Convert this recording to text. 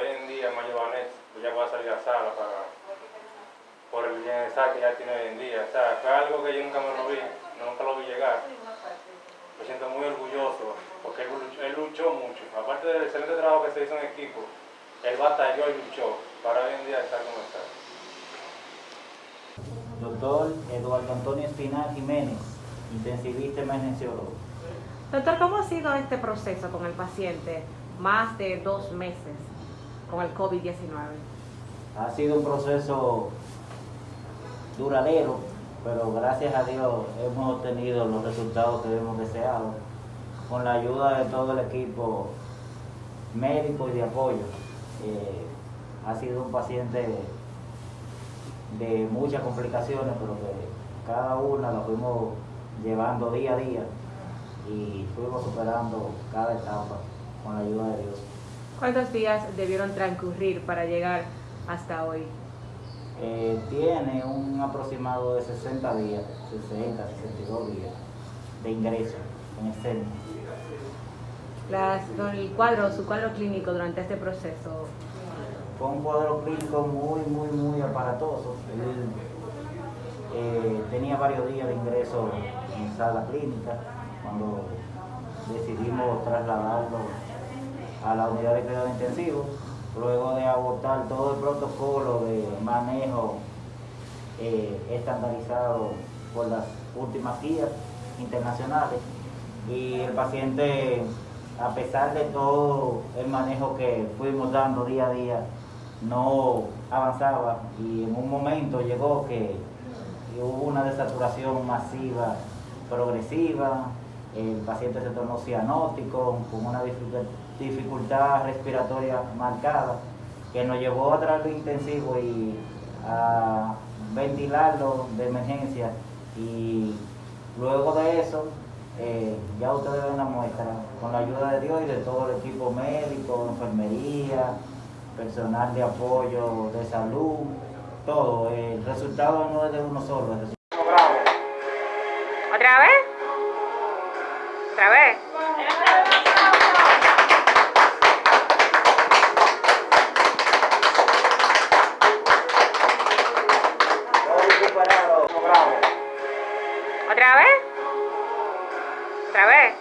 ella, Mayo Vanet, ella va a salir a sala para, por el bienestar que ella tiene hoy en día. O sea, fue algo que yo nunca me lo vi, nunca lo vi llegar. Me siento muy orgulloso porque él luchó, él luchó mucho. Aparte del excelente trabajo que se hizo en equipo, él batalló y luchó para hoy en día estar como está. Doctor Eduardo Antonio Espinal Jiménez, intensivista emergenciólogo. Doctor, ¿cómo ha sido este proceso con el paciente? Más de dos meses con el COVID-19. Ha sido un proceso duradero, pero gracias a Dios hemos obtenido los resultados que hemos deseado con la ayuda de todo el equipo médico y de apoyo. Eh, ha sido un paciente de muchas complicaciones, pero que cada una la fuimos llevando día a día y fuimos superando cada etapa con la ayuda de Dios. ¿Cuántos días debieron transcurrir para llegar hasta hoy? Eh, tiene un aproximado de 60 días, 60, 62 días de ingreso en el centro. Las, el cuadro, su cuadro clínico durante este proceso. Fue un cuadro clínico muy, muy, muy aparatoso. Él eh, tenía varios días de ingreso en sala clínica cuando decidimos trasladarlo a la unidad de cuidado intensivo, luego de abortar todo el protocolo de manejo eh, estandarizado por las últimas guías internacionales y el paciente, a pesar de todo el manejo que fuimos dando día a día, no avanzaba y en un momento llegó que hubo una desaturación masiva progresiva, el paciente se tornó cianótico, con una dificultad respiratoria marcada, que nos llevó a traerlo intensivo y a ventilarlo de emergencia. Y luego de eso, eh, ya ustedes ven la muestra, con la ayuda de Dios y de todo el equipo médico, enfermería, personal de apoyo, de salud, todo. El resultado no es de uno solo otra vez. ¿Otra vez? ¿Otra vez?